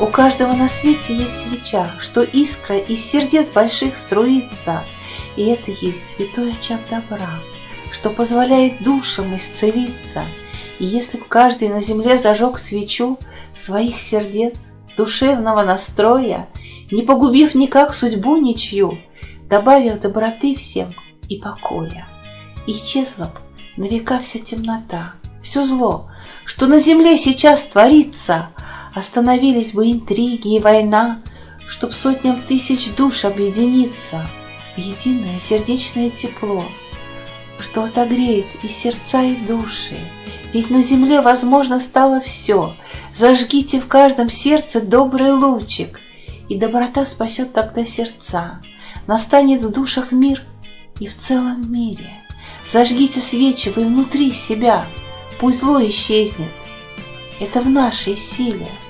У каждого на свете есть свеча, что искра из сердец больших струится, и это есть святой очаг добра, что позволяет душам исцелиться. И если б каждый на земле зажег свечу своих сердец, душевного настроя, не погубив никак судьбу ничью, добавив доброты всем и покоя, исчезла б на века вся темнота, все зло, что на земле сейчас творится, остановились бы интриги и война, чтоб сотням тысяч душ объединиться в единое сердечное тепло, что отогреет и сердца, и души. Ведь на земле возможно стало все. Зажгите в каждом сердце добрый лучик, и доброта спасет тогда сердца. Настанет в душах мир и в целом мире. Зажгите свечи вы внутри себя, пусть зло исчезнет. Это в нашей силе –